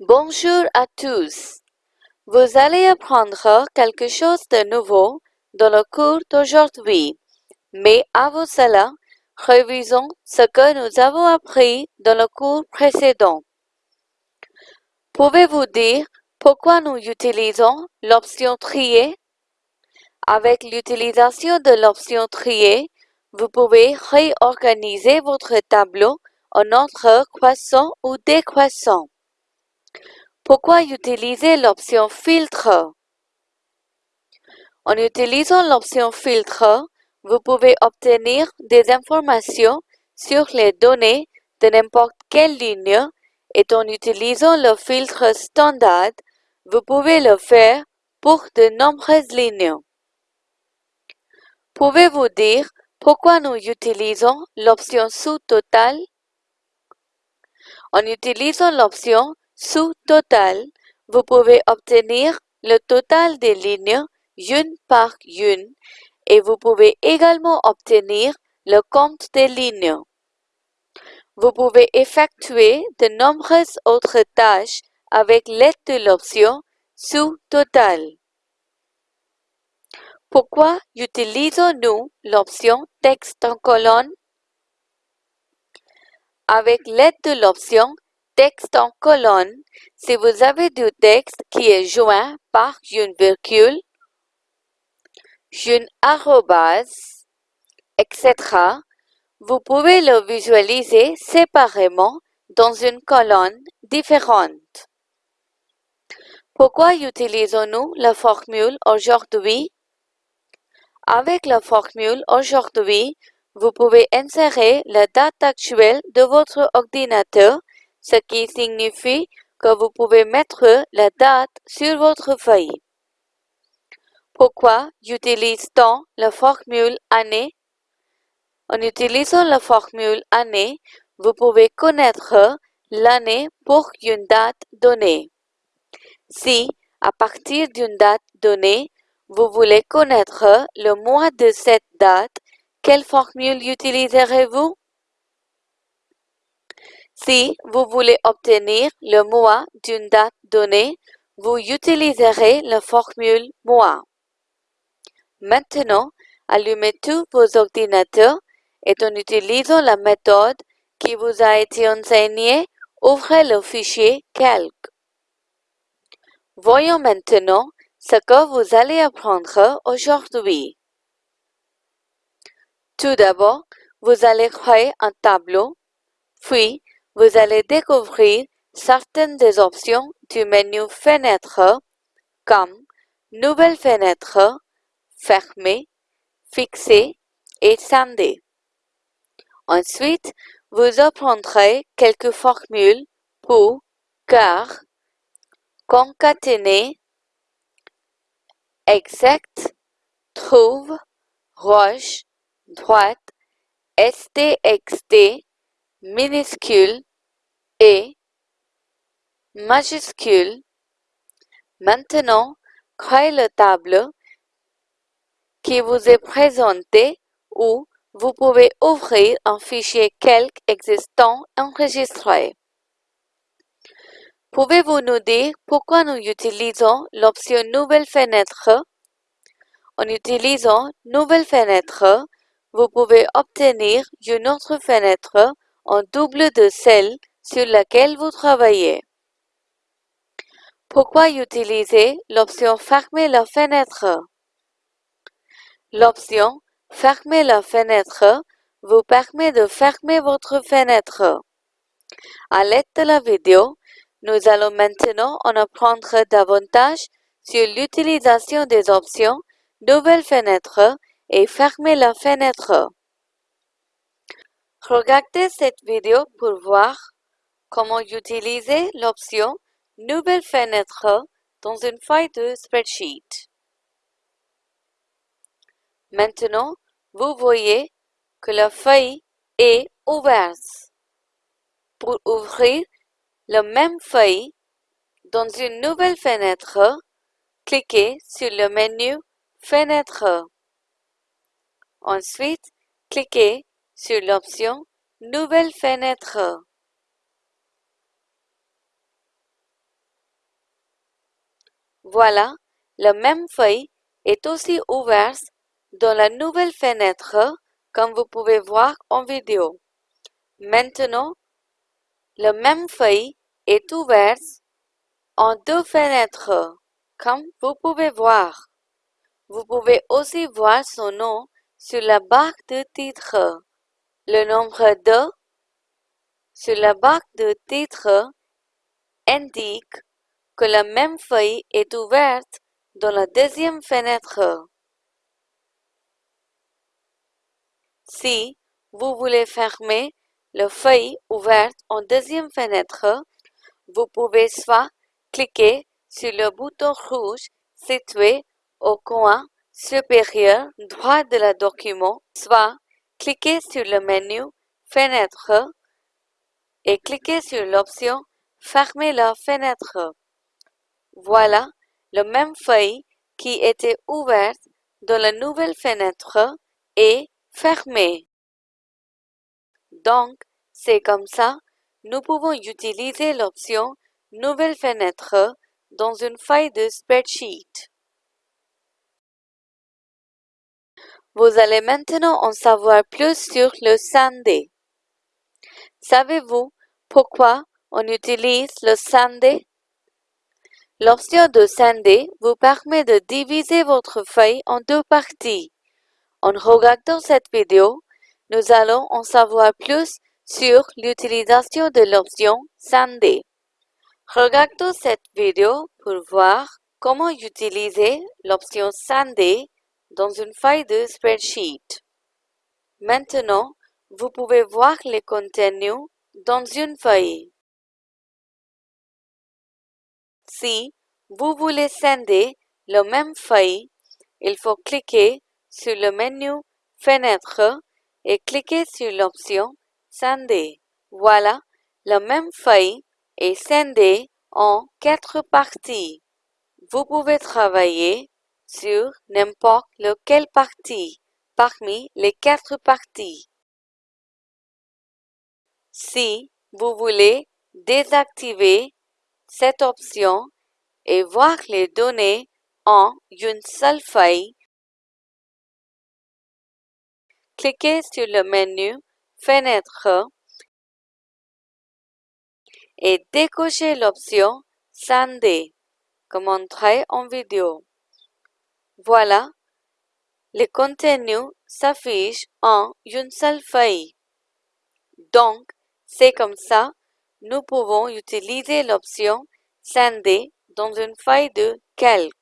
Bonjour à tous. Vous allez apprendre quelque chose de nouveau dans le cours d'aujourd'hui. Mais avant cela, révisons ce que nous avons appris dans le cours précédent. Pouvez-vous dire pourquoi nous utilisons l'option trier? Avec l'utilisation de l'option trier, vous pouvez réorganiser votre tableau en ordre croissant ou décroissant. Pourquoi utiliser l'option filtre? En utilisant l'option filtre, vous pouvez obtenir des informations sur les données de n'importe quelle ligne et en utilisant le filtre standard, vous pouvez le faire pour de nombreuses lignes. Pouvez-vous dire pourquoi nous utilisons l'option sous-total? En utilisant l'option sous-total, vous pouvez obtenir le total des lignes une par une et vous pouvez également obtenir le compte des lignes. Vous pouvez effectuer de nombreuses autres tâches avec l'aide de l'option sous-total. Pourquoi utilisons-nous l'option texte en colonne? Avec l'aide de l'option texte en colonne, si vous avez du texte qui est joint par une virgule, une arrobase, etc., vous pouvez le visualiser séparément dans une colonne différente. Pourquoi utilisons-nous la formule aujourd'hui? Avec la formule aujourd'hui, vous pouvez insérer la date actuelle de votre ordinateur, ce qui signifie que vous pouvez mettre la date sur votre feuille. Pourquoi utilise-t-on la formule année? En utilisant la formule année, vous pouvez connaître l'année pour une date donnée. Si, à partir d'une date donnée, vous voulez connaître le mois de cette date, quelle formule utiliserez-vous? Si vous voulez obtenir le mois d'une date donnée, vous utiliserez la formule mois. Maintenant, allumez tous vos ordinateurs et en utilisant la méthode qui vous a été enseignée, ouvrez le fichier Calc. Voyons maintenant ce que vous allez apprendre aujourd'hui. Tout d'abord, vous allez créer un tableau, puis vous allez découvrir certaines des options du menu Fenêtre comme Nouvelle fenêtre, Fermer, Fixer et Scinder. Ensuite, vous apprendrez quelques formules pour, car, concaténer, exact, trouve, roche, droite, stxt, minuscule et majuscule. Maintenant, créez le tableau qui vous est présenté ou vous pouvez ouvrir un fichier calque existant enregistré. Pouvez-vous nous dire pourquoi nous utilisons l'option Nouvelle fenêtre? En utilisant Nouvelle fenêtre, vous pouvez obtenir une autre fenêtre en double de celle sur laquelle vous travaillez. Pourquoi utiliser l'option Fermer la fenêtre? L'option Fermer la fenêtre vous permet de fermer votre fenêtre. À l'aide de la vidéo, nous allons maintenant en apprendre davantage sur l'utilisation des options Nouvelle fenêtre et Fermer la fenêtre. Regardez cette vidéo pour voir comment utiliser l'option Nouvelle fenêtre dans une feuille de spreadsheet. Maintenant, vous voyez que la feuille est ouverte. Pour ouvrir la même feuille dans une nouvelle fenêtre, cliquez sur le menu Fenêtre. Ensuite, cliquez sur l'option Nouvelle fenêtre. Voilà, la même feuille est aussi ouverte dans la nouvelle fenêtre comme vous pouvez voir en vidéo. Maintenant, la même feuille est ouverte en deux fenêtres, comme vous pouvez voir. Vous pouvez aussi voir son nom sur la barre de titre. Le nombre 2 sur la barre de titre indique que la même feuille est ouverte dans la deuxième fenêtre. Si vous voulez fermer la feuille ouverte en deuxième fenêtre, vous pouvez soit cliquer sur le bouton rouge situé au coin supérieur droit de la document, soit cliquer sur le menu Fenêtre et cliquez sur l'option Fermer la fenêtre. Voilà la même feuille qui était ouverte dans la nouvelle fenêtre est fermée. Donc, c'est comme ça, nous pouvons utiliser l'option Nouvelle fenêtre dans une feuille de spreadsheet. Vous allez maintenant en savoir plus sur le Sandy. Savez-vous pourquoi on utilise le Sandy? L'option de Sandy vous permet de diviser votre feuille en deux parties. En regardant cette vidéo, nous allons en savoir plus sur l'utilisation de l'option Sandy. Regardons cette vidéo pour voir comment utiliser l'option Sandy dans une feuille de spreadsheet. Maintenant, vous pouvez voir les contenus dans une feuille. Si vous voulez scinder la même feuille, il faut cliquer sur le menu Fenêtre et cliquer sur l'option Scinder. Voilà, la même feuille est scindée en quatre parties. Vous pouvez travailler sur n'importe lequel partie parmi les quatre parties. Si vous voulez désactiver cette option et voir les données en une seule feuille, cliquez sur le menu Fenêtre et décochez l'option Scinder, comme montré en vidéo. Voilà, le contenu s'affiche en une seule feuille. Donc, c'est comme ça, nous pouvons utiliser l'option Scinder dans une feuille de calque.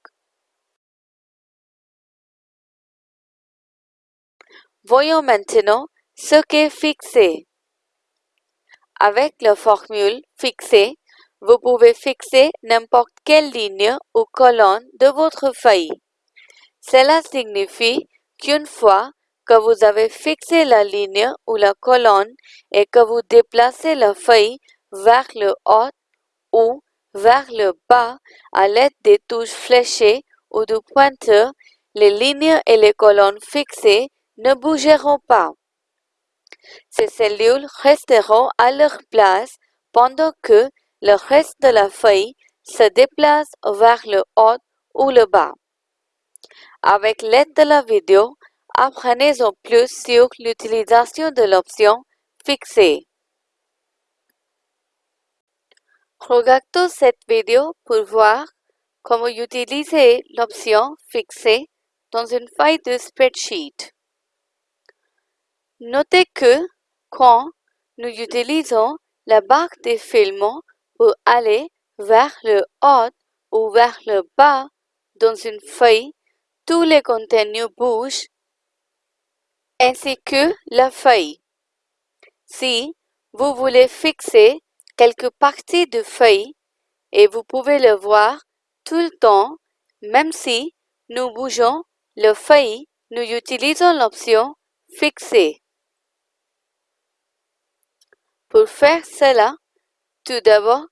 Voyons maintenant ce qu'est fixé. Avec la formule fixée, vous pouvez fixer n'importe quelle ligne ou colonne de votre feuille. Cela signifie qu'une fois que vous avez fixé la ligne ou la colonne et que vous déplacez la feuille vers le haut ou vers le bas à l'aide des touches fléchées ou du pointeur, les lignes et les colonnes fixées ne bougeront pas. Ces cellules resteront à leur place pendant que le reste de la feuille se déplace vers le haut ou le bas. Avec l'aide de la vidéo, apprenez-en plus sur l'utilisation de l'option Fixer. Regardons cette vidéo pour voir comment utiliser l'option Fixer dans une feuille de spreadsheet. Notez que quand nous utilisons la barre des films pour aller vers le haut ou vers le bas dans une feuille, tous les contenus bougent ainsi que la feuille. Si vous voulez fixer quelques parties de feuille et vous pouvez le voir tout le temps, même si nous bougeons le feuille, nous utilisons l'option Fixer. Pour faire cela, tout d'abord,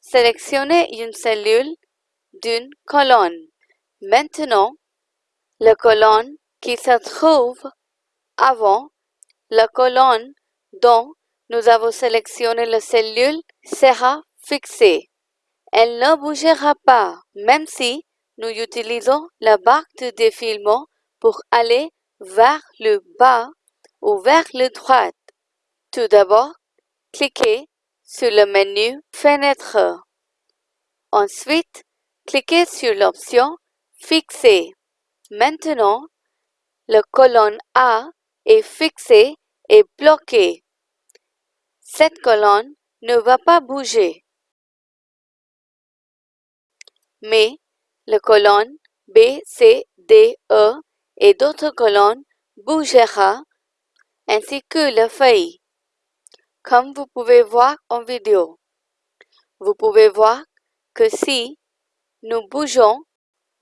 sélectionnez une cellule d'une colonne. Maintenant, la colonne qui se trouve avant la colonne dont nous avons sélectionné la cellule sera fixée. Elle ne bougera pas, même si nous utilisons la barre de défilement pour aller vers le bas ou vers le droit. Tout d'abord, cliquez sur le menu Fenêtre. Ensuite, cliquez sur l'option Fixer. Maintenant, la colonne A est fixée et bloquée. Cette colonne ne va pas bouger. Mais la colonne B, C, D, E et d'autres colonnes bougera ainsi que la feuille, comme vous pouvez voir en vidéo. Vous pouvez voir que si nous bougeons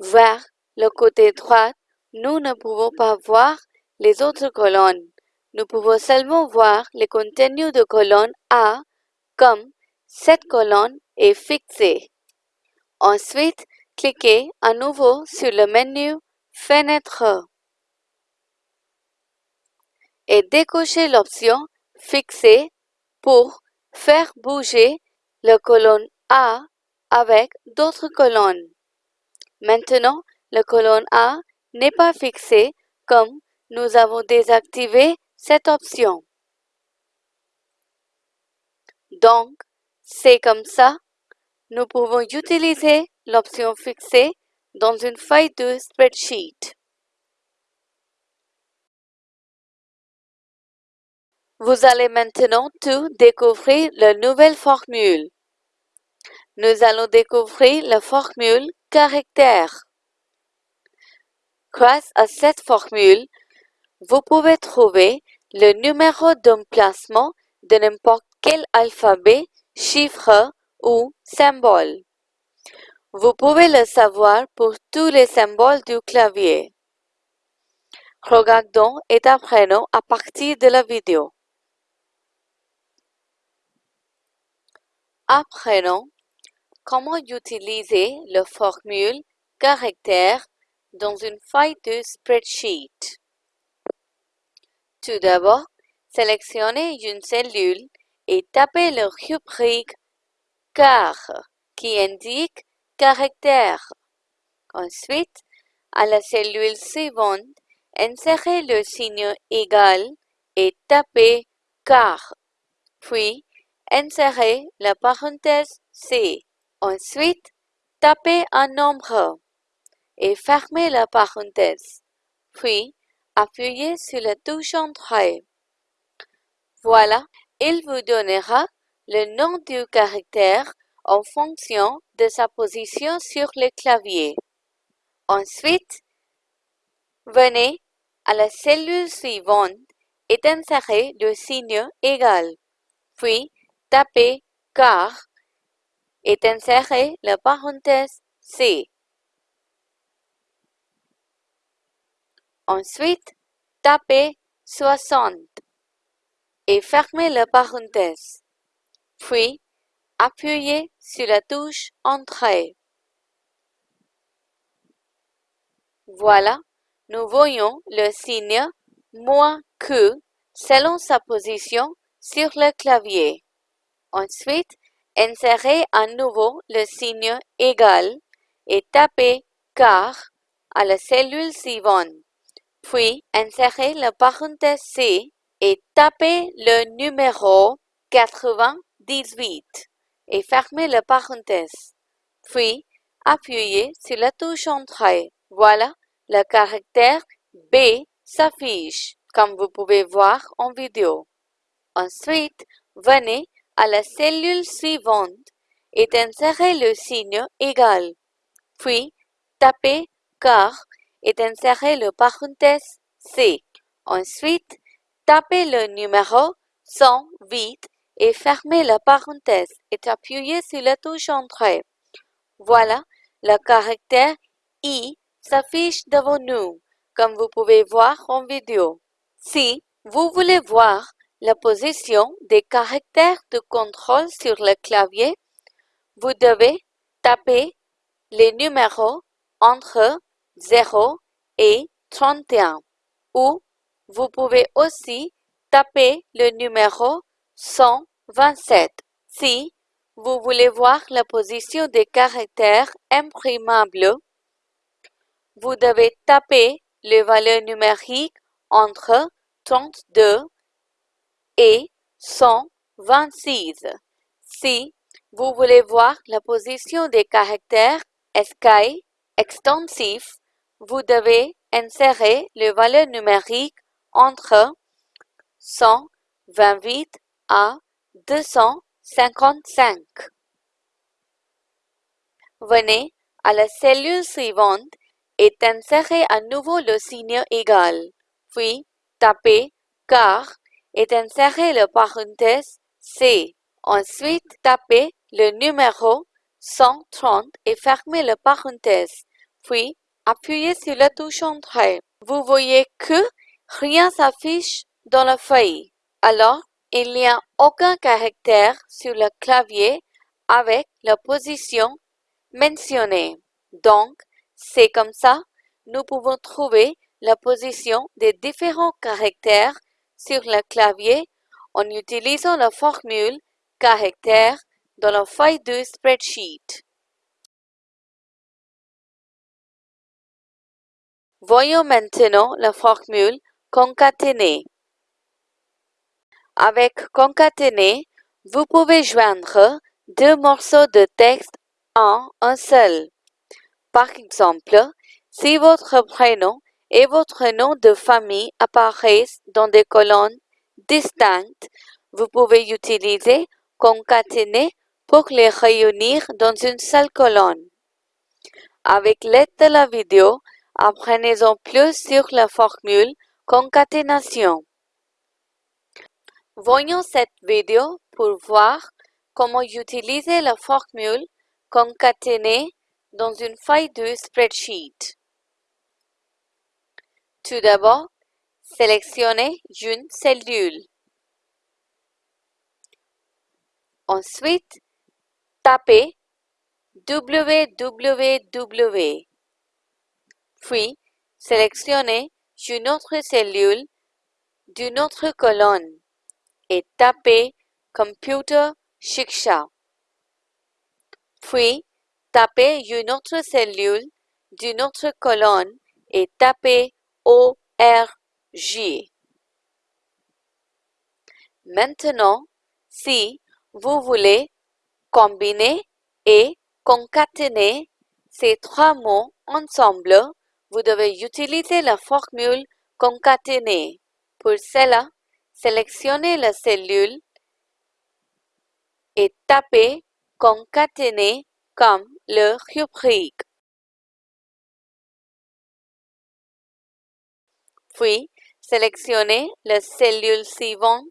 vers le côté droit, nous ne pouvons pas voir les autres colonnes. Nous pouvons seulement voir le contenu de colonne A comme cette colonne est fixée. Ensuite, cliquez à nouveau sur le menu Fenêtre et décochez l'option Fixer pour faire bouger la colonne A avec d'autres colonnes. Maintenant, la colonne A n'est pas fixée comme nous avons désactivé cette option. Donc, c'est comme ça, nous pouvons utiliser l'option fixée dans une feuille de spreadsheet. Vous allez maintenant tout découvrir la nouvelle formule. Nous allons découvrir la formule caractère. Grâce à cette formule, vous pouvez trouver le numéro d'emplacement de n'importe quel alphabet, chiffre ou symbole. Vous pouvez le savoir pour tous les symboles du clavier. Regardons et apprenons à partir de la vidéo. Apprenons comment utiliser la formule caractère dans une feuille de spreadsheet. Tout d'abord, sélectionnez une cellule et tapez le rubrique car qui indique caractère. Ensuite, à la cellule suivante, insérez le signe égal et tapez car. Puis, insérez la parenthèse C. Ensuite, tapez un nombre et fermez la parenthèse. Puis, appuyez sur la touche Entrée. Voilà, il vous donnera le nom du caractère en fonction de sa position sur le clavier. Ensuite, venez à la cellule suivante et insérez le signe égal. Puis, tapez car et insérez la parenthèse C. Ensuite, tapez 60 et fermez la parenthèse. Puis, appuyez sur la touche Entrée. Voilà, nous voyons le signe moins que selon sa position sur le clavier. Ensuite, insérez à nouveau le signe égal et tapez car à la cellule suivante. Puis, insérez la parenthèse C et tapez le numéro 98 et fermez la parenthèse. Puis, appuyez sur la touche Entrée. Voilà, le caractère B s'affiche, comme vous pouvez voir en vidéo. Ensuite, venez à la cellule suivante et insérez le signe égal. Puis, tapez car et insérez le parenthèse C. Ensuite, tapez le numéro 108 et fermez la parenthèse et appuyez sur la touche Entrée. Voilà, le caractère I s'affiche devant nous, comme vous pouvez voir en vidéo. Si vous voulez voir la position des caractères de contrôle sur le clavier, vous devez taper les numéros entre 0 et 31 ou vous pouvez aussi taper le numéro 127 si vous voulez voir la position des caractères imprimables, vous devez taper les valeurs numériques entre 32 et 126. Si vous voulez voir la position des caractères escaille extensifs, vous devez insérer les valeurs numériques entre 128 à 255. Venez à la cellule suivante et insérez à nouveau le signe égal. Puis, tapez car et insérez le parenthèse C. Ensuite, tapez le numéro 130 et fermez le parenthèse. Puis, appuyez sur la touche Entrée. Vous voyez que rien s'affiche dans la feuille. Alors, il n'y a aucun caractère sur le clavier avec la position mentionnée. Donc, c'est comme ça, nous pouvons trouver la position des différents caractères sur le clavier en utilisant la formule caractère dans la feuille de spreadsheet. Voyons maintenant la formule concaténée. Avec concaténer, vous pouvez joindre deux morceaux de texte en un seul. Par exemple, si votre prénom et votre nom de famille apparaissent dans des colonnes distinctes, vous pouvez utiliser concaténer pour les réunir dans une seule colonne. Avec l'aide de la vidéo, apprenez-en plus sur la formule concaténation. Voyons cette vidéo pour voir comment utiliser la formule concaténer dans une feuille de spreadsheet. Tout d'abord, sélectionnez une cellule. Ensuite, tapez www. Puis, sélectionnez une autre cellule d'une autre colonne et tapez Computer Shiksha. Puis, tapez une autre cellule d'une autre colonne et tapez ORG. Maintenant, si vous voulez combiner et concaténer ces trois mots ensemble, vous devez utiliser la formule concaténer. Pour cela, sélectionnez la cellule et tapez concaténer comme le rubrique. Puis, sélectionnez la cellule suivante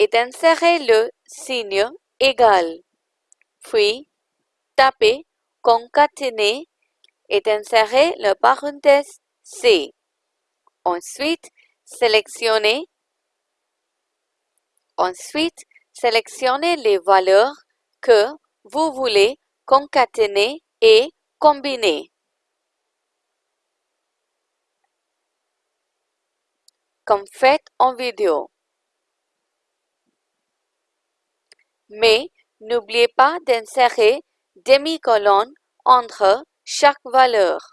et insérez le signe égal. Puis, tapez concaténer et insérez le parenthèse C. Ensuite, sélectionnez Ensuite, sélectionnez les valeurs que vous voulez concaténer et combiner. Comme fait en vidéo. Mais n'oubliez pas d'insérer demi-colonne entre chaque valeur.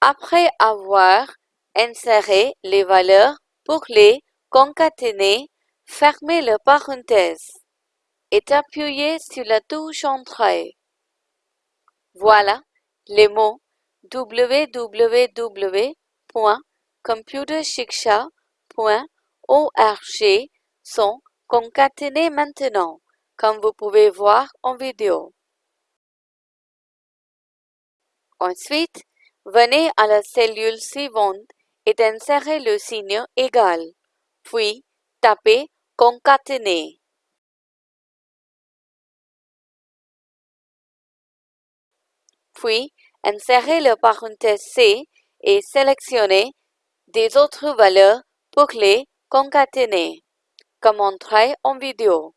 Après avoir inséré les valeurs pour les concaténer, fermez le parenthèse et appuyez sur la touche Entrée. Voilà, les mots www.computershiksha.org sont concaténés maintenant comme vous pouvez voir en vidéo. Ensuite, venez à la cellule suivante et insérez le signe égal, puis tapez concaténer. Puis, insérez le parenthèse C et sélectionnez des autres valeurs pour les concaténer, comme montré en vidéo.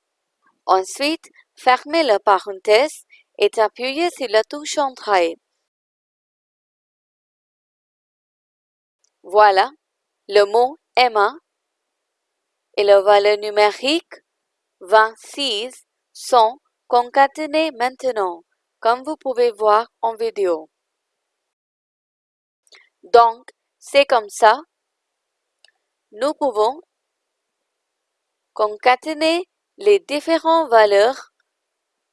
Ensuite, fermez la parenthèse et appuyez sur la touche Entrée. Voilà, le mot Emma et la valeur numérique 26 sont concaténés maintenant, comme vous pouvez voir en vidéo. Donc, c'est comme ça. Nous pouvons concaténer les différentes valeurs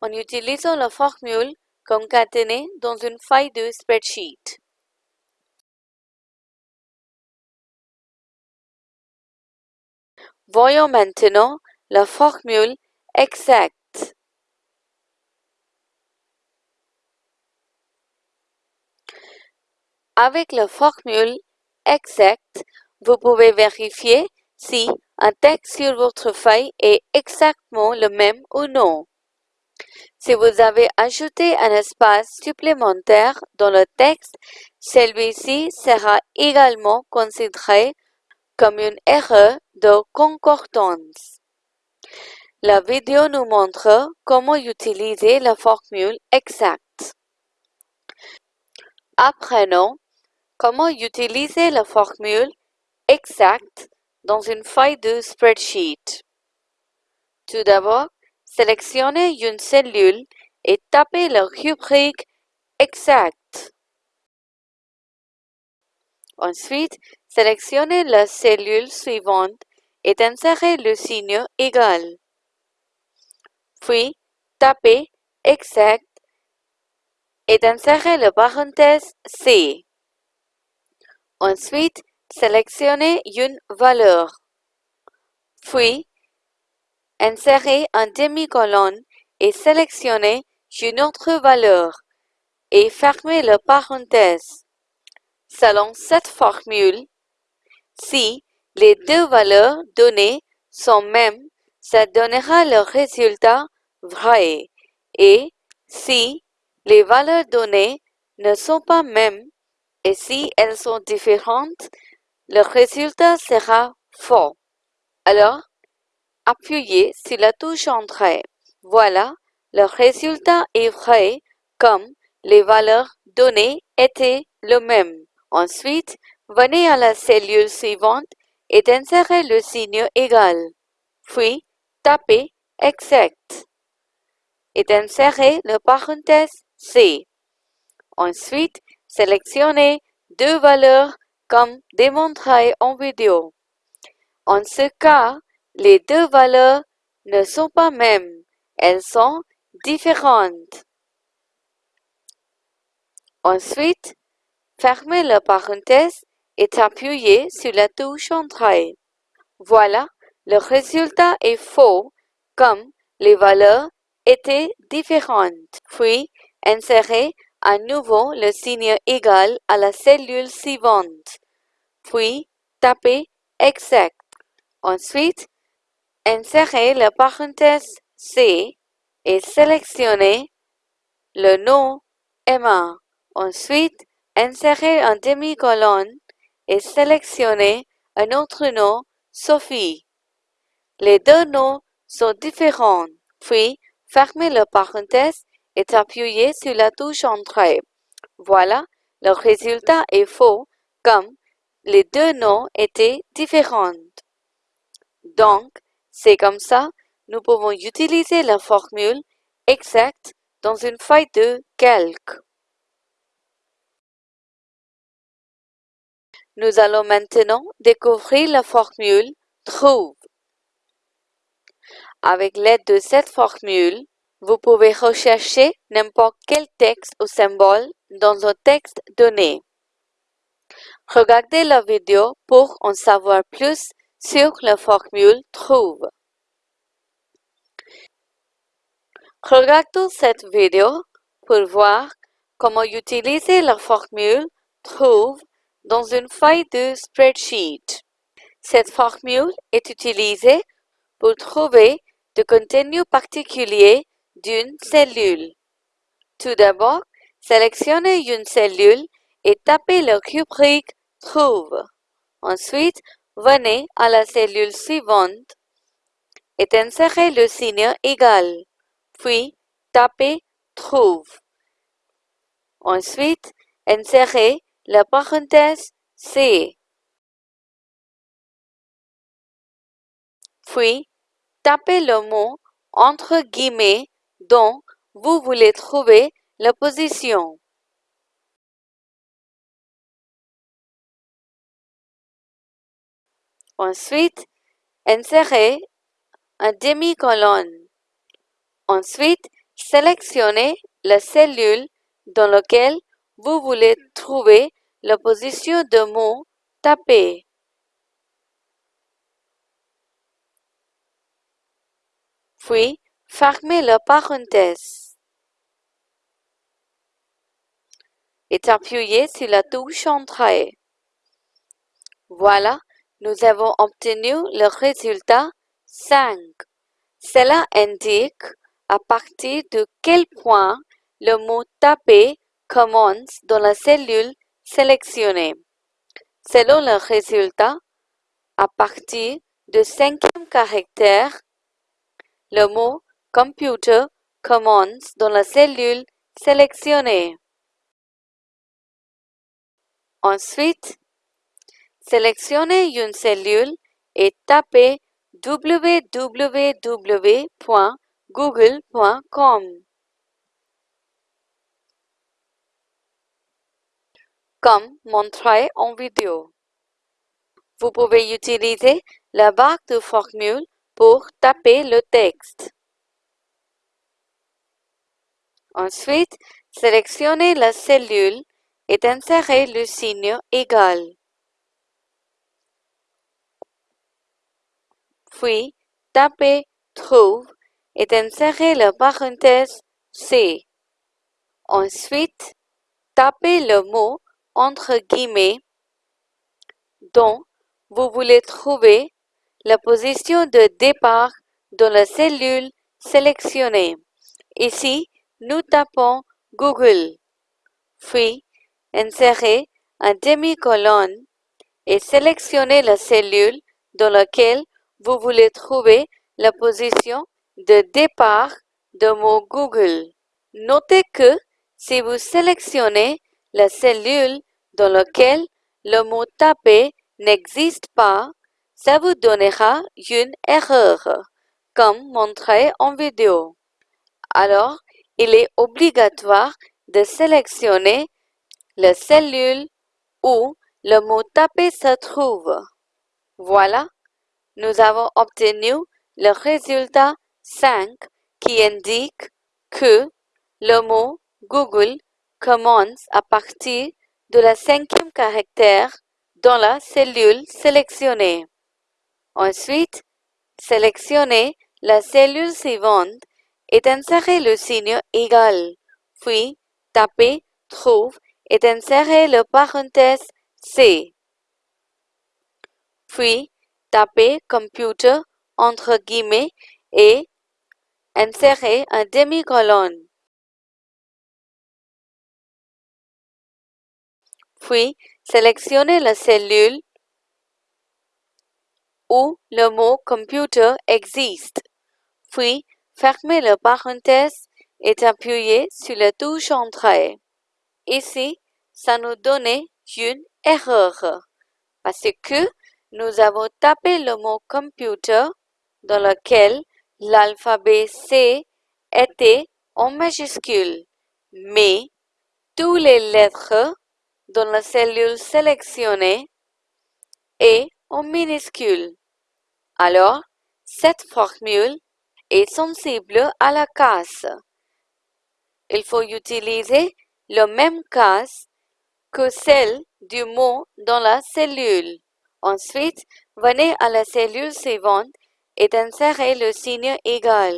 en utilisant la formule concaténée dans une feuille de spreadsheet. Voyons maintenant la formule exacte. Avec la formule exacte, vous pouvez vérifier si un texte sur votre feuille est exactement le même ou non. Si vous avez ajouté un espace supplémentaire dans le texte, celui-ci sera également considéré comme une erreur de concordance. La vidéo nous montre comment utiliser la formule exacte. Apprenons comment utiliser la formule exacte dans une feuille de spreadsheet. Tout d'abord, sélectionnez une cellule et tapez la rubrique exact. Ensuite, sélectionnez la cellule suivante et insérez le signe égal. Puis, tapez exact et insérez la parenthèse C. Ensuite, sélectionnez une valeur. Puis, insérez un demi-colonne et sélectionnez une autre valeur et fermez la parenthèse. Selon cette formule, si les deux valeurs données sont mêmes, ça donnera le résultat vrai. Et si les valeurs données ne sont pas mêmes et si elles sont différentes, le résultat sera faux. Alors, appuyez sur la touche Entrée. Voilà, le résultat est vrai comme les valeurs données étaient le même. Ensuite, venez à la cellule suivante et insérez le signe égal. Puis, tapez Exact et insérez le parenthèse C. Ensuite, sélectionnez deux valeurs comme démontré en vidéo. En ce cas, les deux valeurs ne sont pas mêmes, elles sont différentes. Ensuite, fermez la parenthèse et appuyez sur la touche Entrée. Voilà, le résultat est faux comme les valeurs étaient différentes. Puis, insérez à nouveau le signe égal à la cellule suivante. Puis, tapez Exact. Ensuite, insérez la parenthèse C et sélectionnez le nom Emma. Ensuite, insérez un demi-colonne et sélectionnez un autre nom Sophie. Les deux noms sont différents. Puis, fermez la parenthèse et appuyez sur la touche Entrée. Voilà, le résultat est faux comme les deux noms étaient différents. Donc, c'est comme ça, nous pouvons utiliser la formule exacte dans une feuille de calque. Nous allons maintenant découvrir la formule trouve. Avec l'aide de cette formule, vous pouvez rechercher n'importe quel texte ou symbole dans un texte donné. Regardez la vidéo pour en savoir plus sur la formule trouve. Regardons cette vidéo pour voir comment utiliser la formule trouve dans une feuille de spreadsheet. Cette formule est utilisée pour trouver le contenu particulier d'une cellule. Tout d'abord, sélectionnez une cellule et tapez le rubrique Trouve. Ensuite, venez à la cellule suivante et insérez le signe égal. Puis, tapez Trouve. Ensuite, insérez la parenthèse C. Puis, tapez le mot entre guillemets dont vous voulez trouver la position. Ensuite, insérez un demi-colonne. Ensuite, sélectionnez la cellule dans laquelle vous voulez trouver la position de mot tapé. Puis, fermez la parenthèse et appuyez sur la touche Entrée. Voilà, nous avons obtenu le résultat 5. Cela indique à partir de quel point le mot tapé commence dans la cellule sélectionnée. Selon le résultat, à partir du cinquième caractère, le mot computer commence dans la cellule sélectionnée. Ensuite, sélectionnez une cellule et tapez www.google.com. Comme montré en vidéo. Vous pouvez utiliser la barre de formule pour taper le texte. Ensuite, sélectionnez la cellule et insérez le signe égal. Puis, tapez Trouve et insérez la parenthèse C. Ensuite, tapez le mot entre guillemets dont vous voulez trouver la position de départ dans la cellule sélectionnée. Ici, nous tapons Google. Puis, insérez un demi-colonne et sélectionnez la cellule dans laquelle vous voulez trouver la position de départ de mot Google. Notez que si vous sélectionnez la cellule dans laquelle le mot tapé n'existe pas, ça vous donnera une erreur, comme montré en vidéo. Alors, il est obligatoire de sélectionner la cellule où le mot tapé se trouve. Voilà, nous avons obtenu le résultat 5 qui indique que le mot Google commence à partir de la cinquième caractère dans la cellule sélectionnée. Ensuite, sélectionnez la cellule suivante et insérez le signe égal. Puis, tapez Trouve et insérez le parenthèse C. Puis, tapez Computer entre guillemets et insérez un demi-colonne. Puis, sélectionnez la cellule où le mot computer existe. Puis, fermez la parenthèse et appuyez sur la touche Entrée. Ici, ça nous donnait une erreur parce que nous avons tapé le mot computer dans lequel l'alphabet C était en majuscule, mais toutes les lettres dans la cellule sélectionnée est en minuscule. Alors, cette formule est sensible à la casse. Il faut utiliser le même casse que celle du mot dans la cellule. Ensuite, venez à la cellule suivante et insérez le signe égal.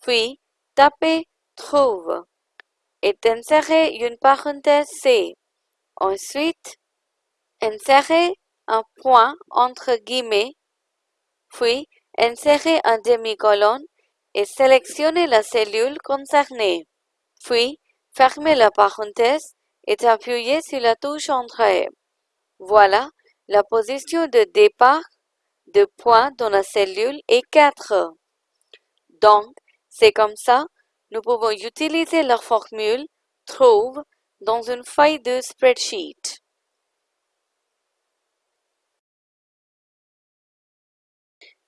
Puis, tapez Trouve et insérez une parenthèse C. Ensuite, insérez un point entre guillemets, puis insérez un demi-colonne et sélectionnez la cellule concernée. Puis, fermez la parenthèse et appuyez sur la touche Entrée. Voilà, la position de départ de points dans la cellule est 4. Donc, c'est comme ça, nous pouvons utiliser la formule trouve dans une feuille de spreadsheet.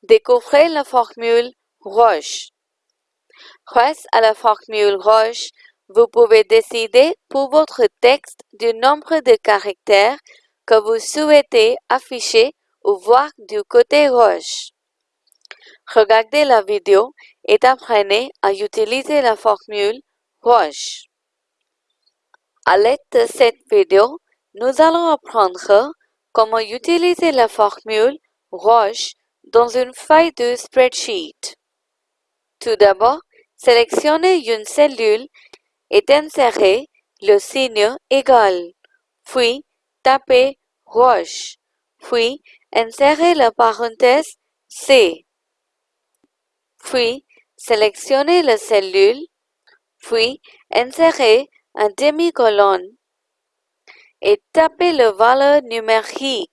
découvrez la formule Roche. Grâce à la formule Roche, vous pouvez décider pour votre texte du nombre de caractères que vous souhaitez afficher ou voir du côté Roche. Regardez la vidéo et apprenez à utiliser la formule Roche. À l'aide de cette vidéo, nous allons apprendre comment utiliser la formule Roche dans une feuille de spreadsheet. Tout d'abord, sélectionnez une cellule et insérez le signe égal, puis tapez Roche, puis insérez la parenthèse C. Puis, sélectionnez la cellule, puis insérez un demi-colonne et tapez le valeur numérique.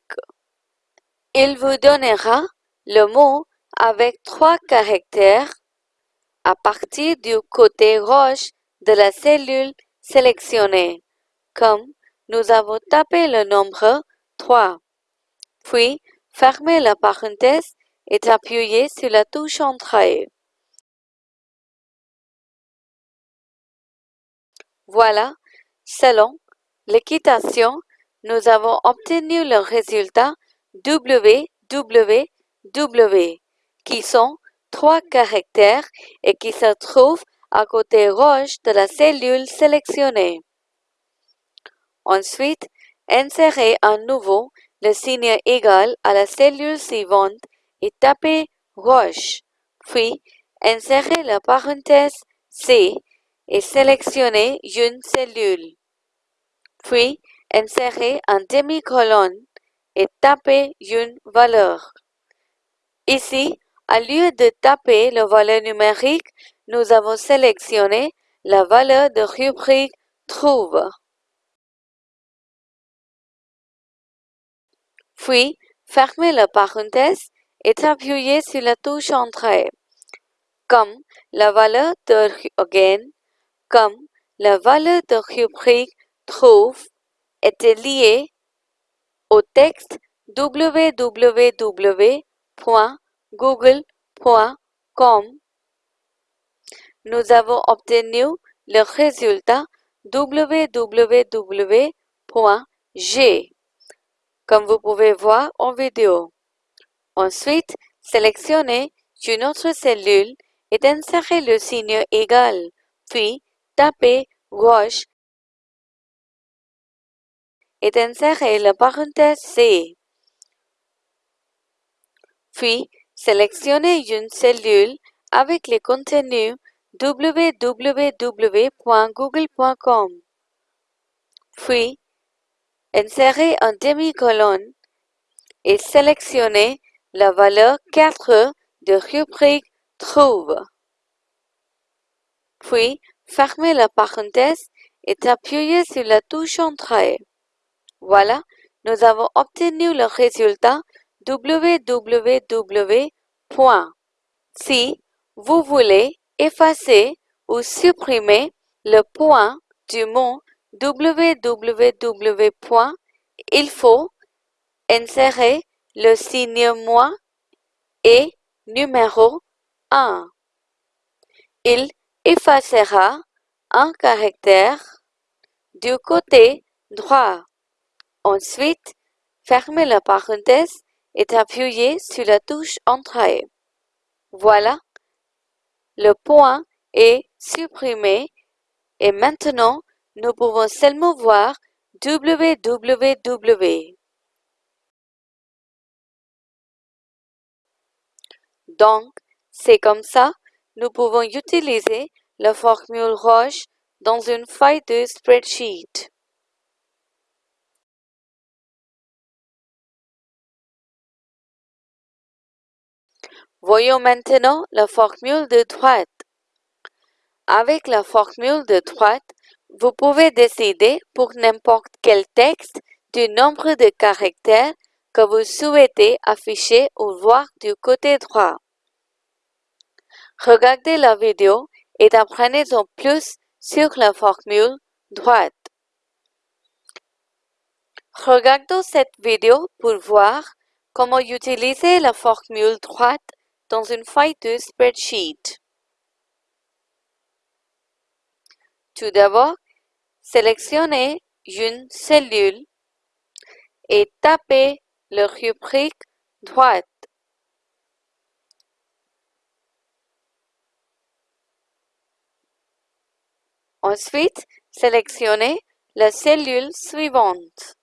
Il vous donnera le mot avec trois caractères à partir du côté gauche de la cellule sélectionnée, comme nous avons tapé le nombre 3. Puis, fermez la parenthèse et appuyez sur la touche Entrée. Voilà, selon l'équitation, nous avons obtenu le résultat WWW qui sont trois caractères et qui se trouvent à côté gauche de la cellule sélectionnée. Ensuite, insérez à nouveau le signe égal à la cellule suivante et tapez Roche, puis insérez la parenthèse C et sélectionnez une cellule. Puis, insérez un demi-colonne et tapez une valeur. Ici, à lieu de taper la valeur numérique, nous avons sélectionné la valeur de rubrique Trouve. Puis, fermez la parenthèse et appuyez sur la touche Entrée. Comme la valeur de again, comme la valeur de rubrique Trouve était liée au texte www.google.com, nous avons obtenu le résultat www.g, comme vous pouvez voir en vidéo. Ensuite, sélectionnez une autre cellule et insérez le signe égal, puis tapez gauche et insérez la parenthèse C. Puis, sélectionnez une cellule avec le contenu www.google.com. Puis, insérez un demi-colonne et sélectionnez la valeur 4 de rubrique Trouve. Puis, fermez la parenthèse et appuyez sur la touche Entrée. Voilà, nous avons obtenu le résultat www. Si vous voulez effacer ou supprimer le point du mot www. Il faut insérer le signe moins et numéro 1. Il effacera un caractère du côté droit. Ensuite, fermez la parenthèse et appuyez sur la touche Entrée. Voilà, le point est supprimé et maintenant nous pouvons seulement voir www. Donc, c'est comme ça, nous pouvons utiliser la formule Roche dans une feuille de spreadsheet. Voyons maintenant la formule de droite. Avec la formule de droite, vous pouvez décider pour n'importe quel texte du nombre de caractères que vous souhaitez afficher ou voir du côté droit. Regardez la vidéo et apprenez en plus sur la formule droite. Regardons cette vidéo pour voir comment utiliser la formule droite dans une feuille de spreadsheet. Tout d'abord, sélectionnez une cellule et tapez le rubrique droite. Ensuite, sélectionnez la cellule suivante.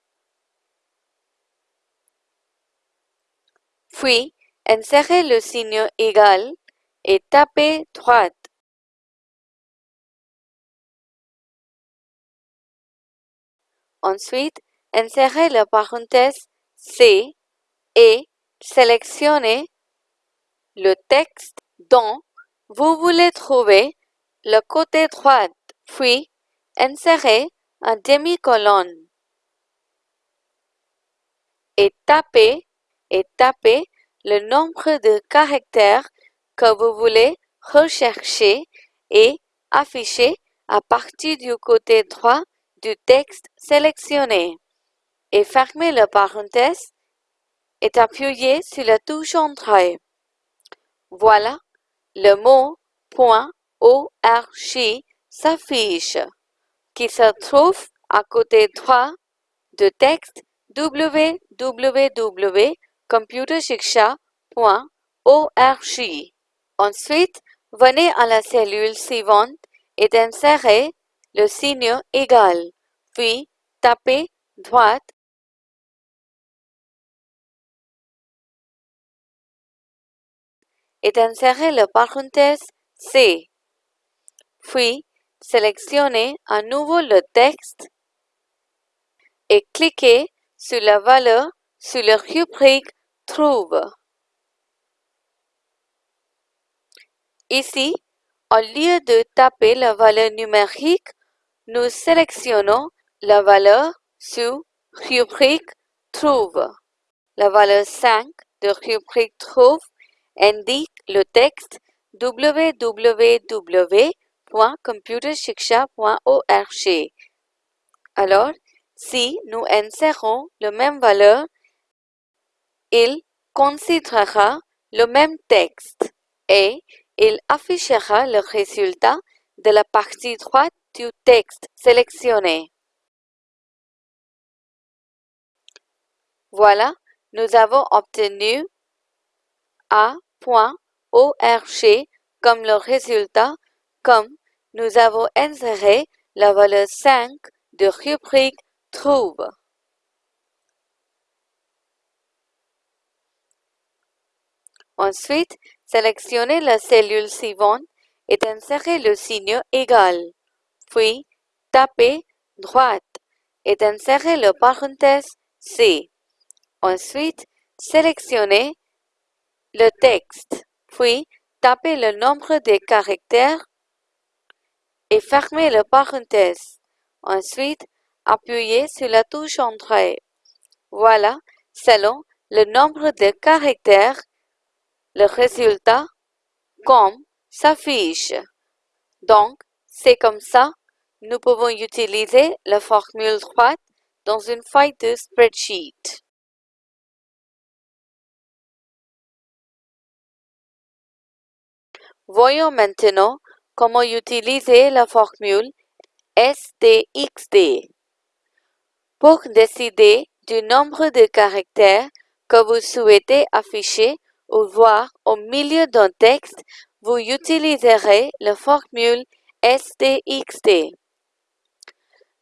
Puis, insérez le signe égal et tapez droite. Ensuite, insérez la parenthèse C et sélectionnez le texte dont vous voulez trouver le côté droit, puis insérez un demi-colonne et tapez et tapez le nombre de caractères que vous voulez rechercher et afficher à partir du côté droit du texte sélectionné. Et fermez la parenthèse et appuyez sur la touche Entrée. Voilà, le mot .org s'affiche, qui se trouve à côté droit du texte www.computershiksha.org. Ensuite, venez à la cellule suivante et insérez le signe égal, puis tapez droite et insérez la parenthèse C. Puis, sélectionnez à nouveau le texte et cliquez sur la valeur sur le rubrique Trouve. Ici, au lieu de taper la valeur numérique, nous sélectionnons la valeur sous rubrique Trouve. La valeur 5 de rubrique Trouve indique le texte www.computershiksha.org. Alors, si nous insérons la même valeur, il considérera le même texte et il affichera le résultat de la partie droite du texte sélectionné. Voilà, nous avons obtenu A.org comme le résultat, comme nous avons inséré la valeur 5 de rubrique Trouve. Ensuite, sélectionnez la cellule suivante et insérez le signe égal. Puis, tapez droite et insérez le parenthèse C. Ensuite, sélectionnez le texte, puis tapez le nombre de caractères et fermez le parenthèse. Ensuite, appuyez sur la touche Entrée. Voilà, selon le nombre de caractères, le résultat comme s'affiche. Donc, c'est comme ça, nous pouvons utiliser la formule droite dans une feuille de spreadsheet. Voyons maintenant comment utiliser la formule STXD. Pour décider du nombre de caractères que vous souhaitez afficher voir au milieu d'un texte, vous utiliserez la formule STXD.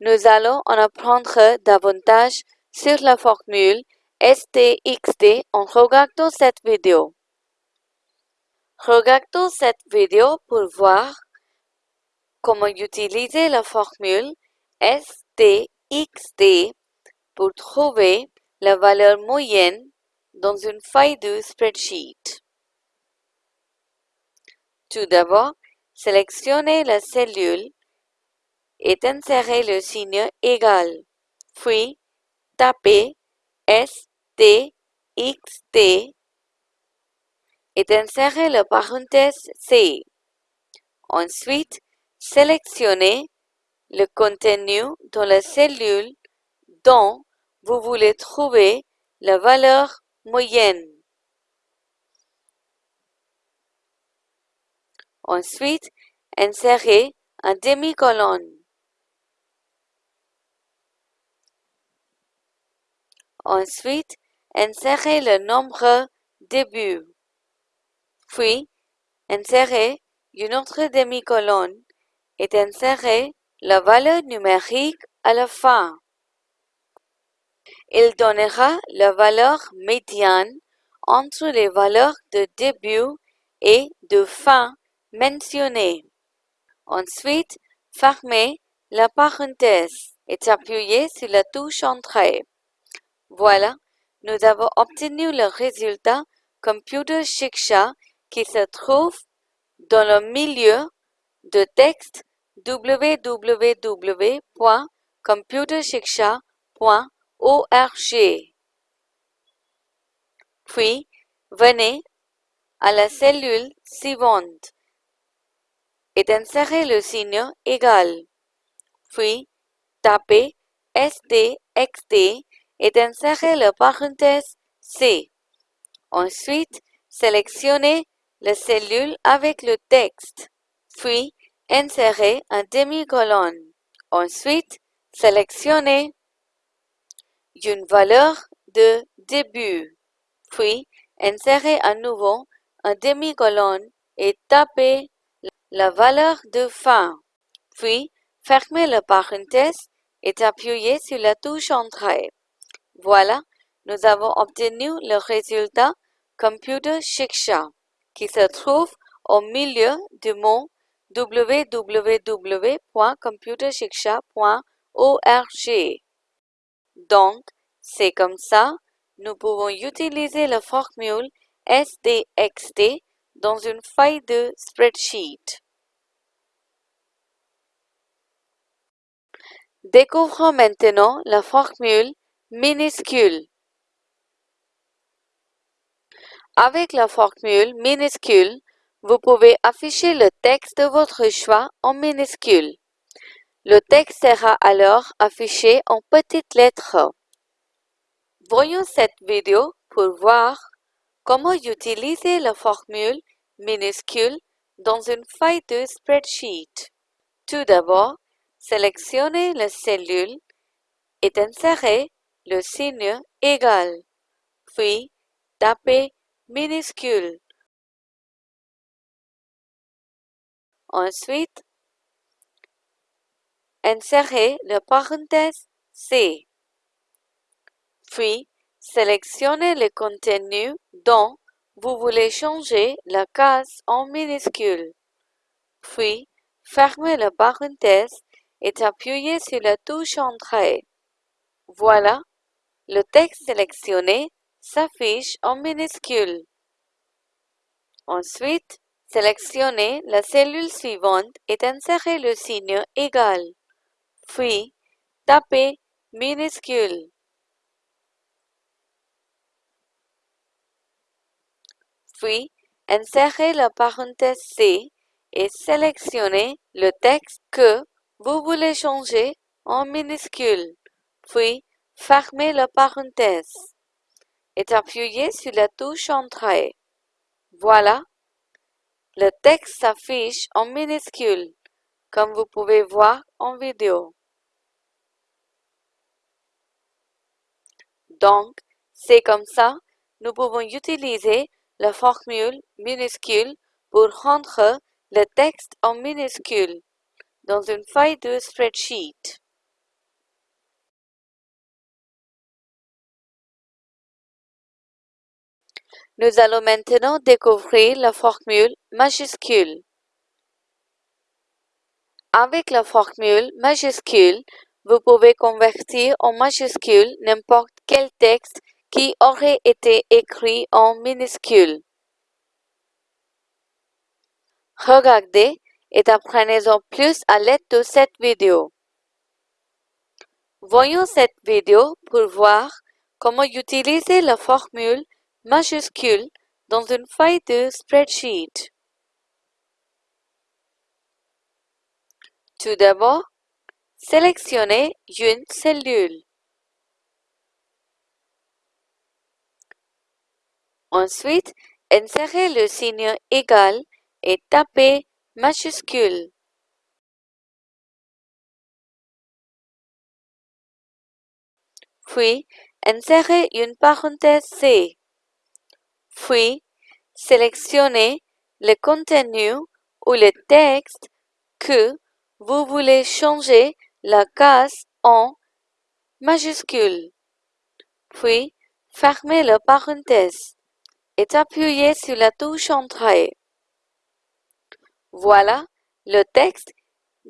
Nous allons en apprendre davantage sur la formule STXD en regardant cette vidéo. Regardons cette vidéo pour voir comment utiliser la formule STXD pour trouver la valeur moyenne dans une feuille de spreadsheet. Tout d'abord, sélectionnez la cellule et insérez le signe égal, puis tapez STXD et insérez la parenthèse C. Ensuite, sélectionnez le contenu dans la cellule dont vous voulez trouver la valeur moyenne. Ensuite, insérez un demi-colonne. Ensuite, insérez le nombre début. Puis, insérez une autre demi-colonne et insérez la valeur numérique à la fin. Il donnera la valeur médiane entre les valeurs de début et de fin mentionnées. Ensuite, fermez la parenthèse et appuyez sur la touche Entrée. Voilà, nous avons obtenu le résultat Computer Shiksha qui se trouve dans le milieu de texte www.computershiksha.org. Puis, venez à la cellule suivante et insérez le signe égal. Puis, tapez SDXD et insérez la parenthèse C. Ensuite, sélectionnez la cellule avec le texte. Puis, insérez un demi-colonne. Ensuite, sélectionnez une valeur de début. Puis, insérez à nouveau un demi-colonne et tapez la valeur de fin. Puis, fermez la parenthèse et appuyez sur la touche Entrée. Voilà, nous avons obtenu le résultat Computer Shiksha qui se trouve au milieu du mot www.computershiksha.org. Donc, c'est comme ça, nous pouvons utiliser la formule SDXT dans une feuille de spreadsheet. Découvrons maintenant la formule minuscule. Avec la formule minuscule, vous pouvez afficher le texte de votre choix en minuscule. Le texte sera alors affiché en petites lettres. Voyons cette vidéo pour voir comment utiliser la formule minuscule dans une feuille de spreadsheet. Tout d'abord, sélectionnez la cellule et insérez le signe égal, puis tapez minuscule. Ensuite, insérez la parenthèse C. Puis, sélectionnez le contenu dont vous voulez changer la case en minuscule. Puis, fermez la parenthèse et appuyez sur la touche Entrée. Voilà, le texte sélectionné s'affiche en minuscule. Ensuite, sélectionnez la cellule suivante et insérez le signe égal. Puis, tapez minuscule. Puis, insérez la parenthèse C et sélectionnez le texte que vous voulez changer en minuscule. Puis, fermez la parenthèse et appuyez sur la touche Entrée. Voilà, le texte s'affiche en minuscule, comme vous pouvez voir en vidéo. Donc, c'est comme ça, nous pouvons utiliser la formule minuscule pour rendre le texte en minuscule dans une feuille de spreadsheet. Nous allons maintenant découvrir la formule majuscule. Avec la formule majuscule, vous pouvez convertir en majuscule n'importe quel texte qui aurait été écrit en minuscule. Regardez et apprenez-en plus à l'aide de cette vidéo. Voyons cette vidéo pour voir comment utiliser la formule majuscule dans une feuille de spreadsheet. Tout d'abord, sélectionnez une cellule. Ensuite, insérez le signe égal et tapez majuscule. Puis, insérez une parenthèse C. Puis, sélectionnez le contenu ou le texte que vous voulez changer la case en majuscule. Puis, fermez la parenthèse et appuyez sur la touche Entrée. Voilà le texte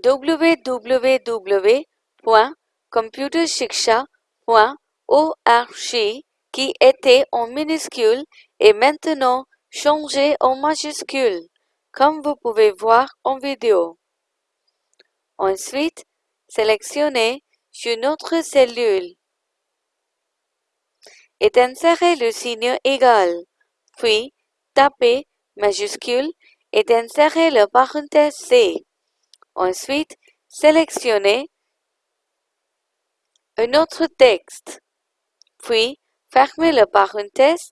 www.computershiksha.org qui était en minuscule et maintenant changé en majuscule, comme vous pouvez voir en vidéo. Ensuite, sélectionnez une autre cellule et insérez le signe égal, puis tapez majuscule et insérez le parenthèse C. Ensuite, sélectionnez un autre texte, puis fermez le parenthèse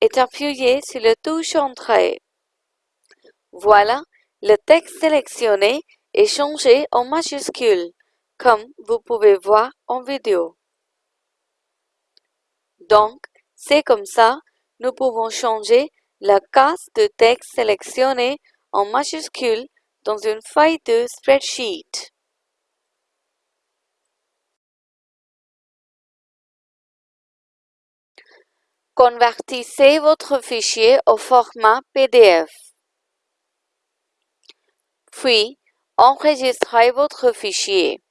et appuyez sur la touche Entrée. Voilà, le texte sélectionné est changé en majuscule, comme vous pouvez voir en vidéo. Donc, c'est comme ça, nous pouvons changer la case de texte sélectionnée en majuscule dans une feuille de spreadsheet. Convertissez votre fichier au format PDF. Puis, enregistrez votre fichier.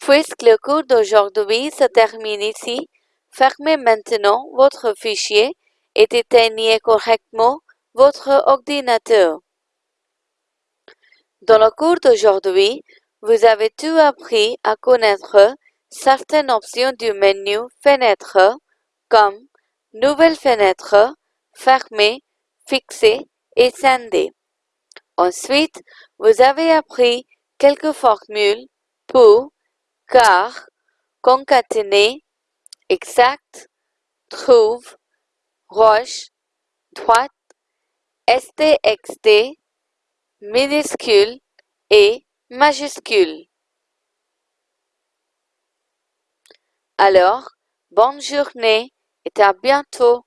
Puisque le cours d'aujourd'hui se termine ici, fermez maintenant votre fichier et éteignez correctement votre ordinateur. Dans le cours d'aujourd'hui, vous avez tout appris à connaître certaines options du menu Fenêtre comme Nouvelle fenêtre, Fermer, Fixer et Scinder. Ensuite, vous avez appris quelques formules pour, car, concaténer, exact, trouve, roche, droite, STXT, minuscule et majuscule. Alors, bonne journée et à bientôt.